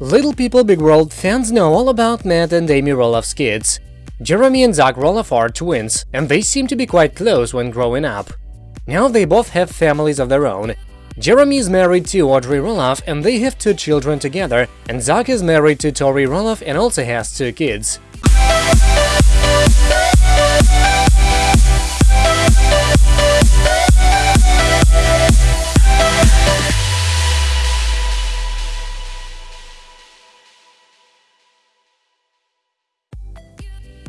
Little People Big World fans know all about Matt and Amy Roloff's kids. Jeremy and Zach Roloff are twins, and they seem to be quite close when growing up. Now they both have families of their own. Jeremy is married to Audrey Roloff and they have two children together, and Zach is married to Tori Roloff and also has two kids.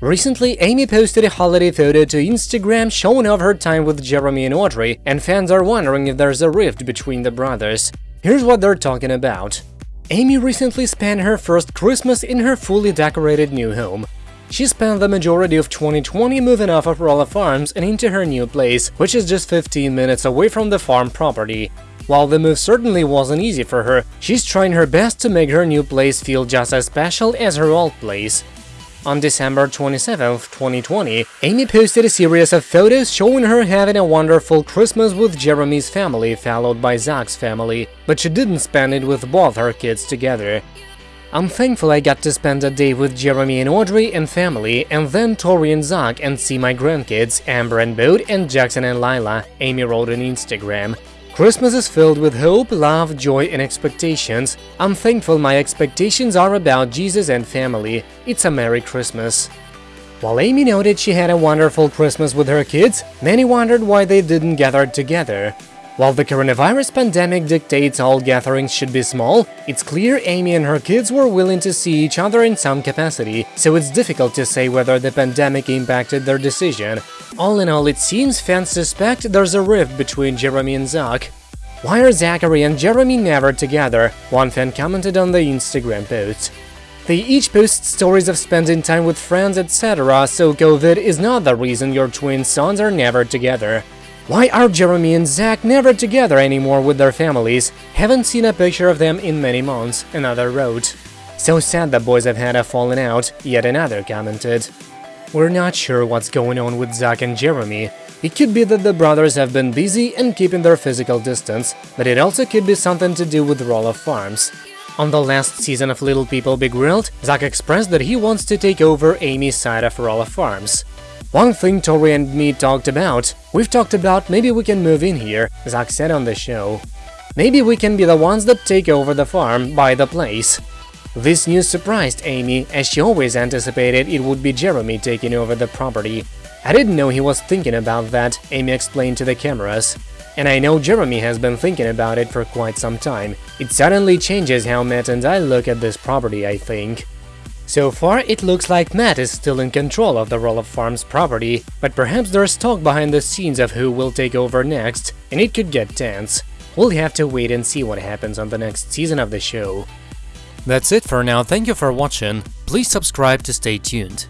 Recently, Amy posted a holiday photo to Instagram showing off her time with Jeremy and Audrey, and fans are wondering if there's a rift between the brothers. Here's what they're talking about. Amy recently spent her first Christmas in her fully decorated new home. She spent the majority of 2020 moving off of Roloff Farms and into her new place, which is just 15 minutes away from the farm property. While the move certainly wasn't easy for her, she's trying her best to make her new place feel just as special as her old place. On December 27, 2020, Amy posted a series of photos showing her having a wonderful Christmas with Jeremy's family, followed by Zach's family, but she didn't spend it with both her kids together. I'm thankful I got to spend a day with Jeremy and Audrey and family, and then Tori and Zach and see my grandkids, Ember and Bode and Jackson and Lilah, Amy wrote on Instagram. Christmas is filled with hope, love, joy and expectations. I'm thankful my expectations are about Jesus and family. It's a Merry Christmas. While Amy noted she had a wonderful Christmas with her kids, many wondered why they didn't gather together. While the coronavirus pandemic dictates all gatherings should be small, it's clear Amy and her kids were willing to see each other in some capacity, so it's difficult to say whether the pandemic impacted their decision. All in all, it seems fans suspect there's a rift between Jeremy and Zach. Why are Zachary and Jeremy never together? One fan commented on the Instagram post. They each post stories of spending time with friends, etc., so COVID is not the reason your twin sons are never together. Why are Jeremy and Zach never together anymore with their families? Haven't seen a picture of them in many months, another wrote. So sad the boys have had a falling out, yet another commented. We're not sure what's going on with Zach and Jeremy. It could be that the brothers have been busy and keeping their physical distance, but it also could be something to do with Roloff Farms. On the last season of Little People Big World, Zach expressed that he wants to take over Amy's side of Roloff Farms. One thing Tori and me talked about, we've talked about maybe we can move in here, Zach said on the show. Maybe we can be the ones that take over the farm, buy the place. This news surprised Amy, as she always anticipated it would be Jeremy taking over the property. I didn't know he was thinking about that, Amy explained to the cameras. And I know Jeremy has been thinking about it for quite some time. It suddenly changes how Matt and I look at this property, I think. So far, it looks like Matt is still in control of the Roloff Farms property, but perhaps there's talk behind the scenes of who will take over next, and it could get tense. We'll have to wait and see what happens on the next season of the show. That's it for now, thank you for watching, please subscribe to stay tuned.